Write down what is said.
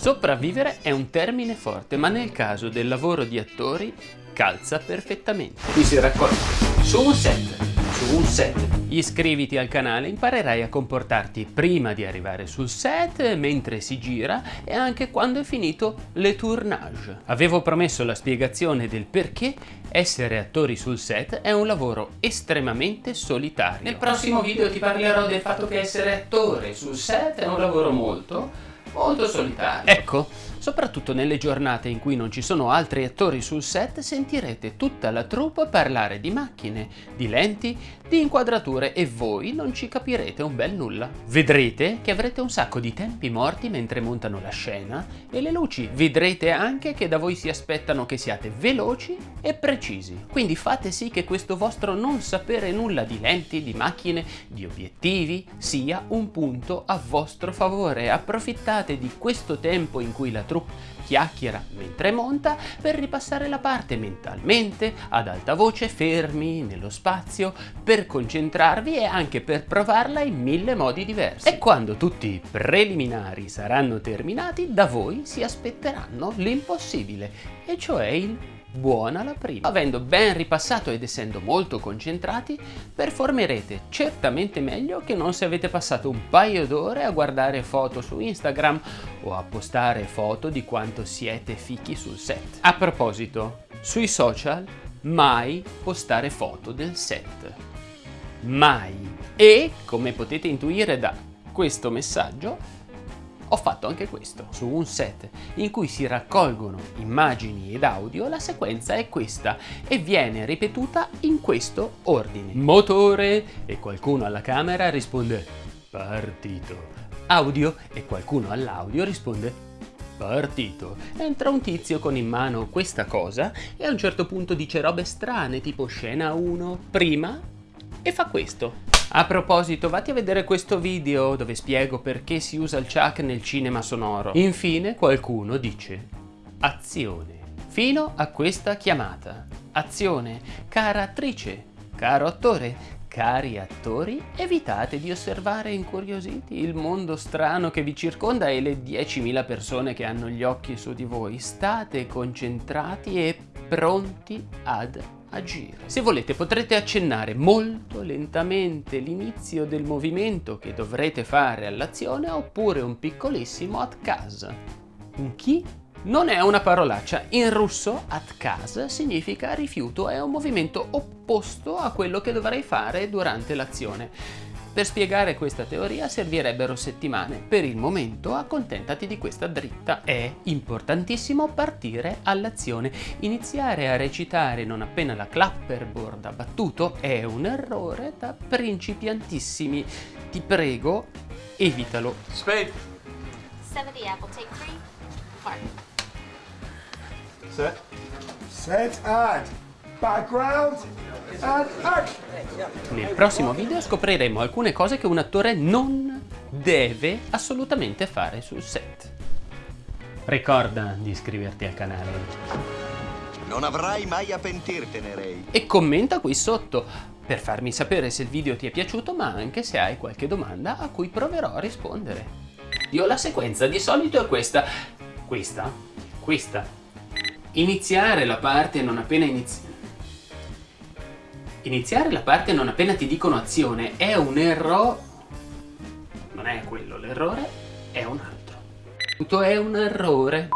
Sopravvivere è un termine forte, ma nel caso del lavoro di attori calza perfettamente. Qui si raccoglie su un set, su un set. Iscriviti al canale, imparerai a comportarti prima di arrivare sul set, mentre si gira e anche quando è finito le tournage. Avevo promesso la spiegazione del perché essere attori sul set è un lavoro estremamente solitario. Nel prossimo video ti parlerò del fatto che essere attore sul set è un lavoro molto molto solitario. Ecco, soprattutto nelle giornate in cui non ci sono altri attori sul set sentirete tutta la troupe parlare di macchine, di lenti, di inquadrature e voi non ci capirete un bel nulla. Vedrete che avrete un sacco di tempi morti mentre montano la scena e le luci. Vedrete anche che da voi si aspettano che siate veloci e precisi. Quindi fate sì che questo vostro non sapere nulla di lenti, di macchine, di obiettivi sia un punto a vostro favore. Approfittate di questo tempo in cui la troupe chiacchiera mentre monta per ripassare la parte mentalmente, ad alta voce, fermi nello spazio, per concentrarvi e anche per provarla in mille modi diversi. E quando tutti i preliminari saranno terminati, da voi si aspetteranno l'impossibile, e cioè il buona la prima. Avendo ben ripassato ed essendo molto concentrati, performerete certamente meglio che non se avete passato un paio d'ore a guardare foto su Instagram o a postare foto di quanto siete fichi sul set. A proposito, sui social mai postare foto del set. Mai. E, come potete intuire da questo messaggio, ho fatto anche questo. Su un set in cui si raccolgono immagini ed audio, la sequenza è questa e viene ripetuta in questo ordine. Motore e qualcuno alla camera risponde partito. Audio e qualcuno all'audio risponde partito. Entra un tizio con in mano questa cosa e a un certo punto dice robe strane tipo scena 1 prima e fa questo. A proposito, vatti a vedere questo video dove spiego perché si usa il chuck nel cinema sonoro. Infine qualcuno dice azione. Fino a questa chiamata. Azione, cara attrice, caro attore, Cari attori, evitate di osservare incuriositi il mondo strano che vi circonda e le 10.000 persone che hanno gli occhi su di voi. State concentrati e pronti ad agire. Se volete potrete accennare molto lentamente l'inizio del movimento che dovrete fare all'azione oppure un piccolissimo atkaz. Un chi? Non è una parolaccia, in russo atkaz significa rifiuto, è un movimento opposto a quello che dovrei fare durante l'azione. Per spiegare questa teoria servirebbero settimane, per il momento accontentati di questa dritta. È importantissimo partire all'azione. Iniziare a recitare non appena la clapperboard ha battuto è un errore da principiantissimi. Ti prego, evitalo. Spade. 70 apple, take three. Mark. Set. Set and background. Nel prossimo video scopriremo alcune cose che un attore non deve assolutamente fare sul set. Ricorda di iscriverti al canale Non avrai mai a pentirtene, Ray. e commenta qui sotto per farmi sapere se il video ti è piaciuto ma anche se hai qualche domanda a cui proverò a rispondere. Io la sequenza di solito è questa, questa, questa. Iniziare la parte non appena inizi... Iniziare la parte non appena ti dicono azione è un errore... Non è quello l'errore, è un altro. Tutto è un errore.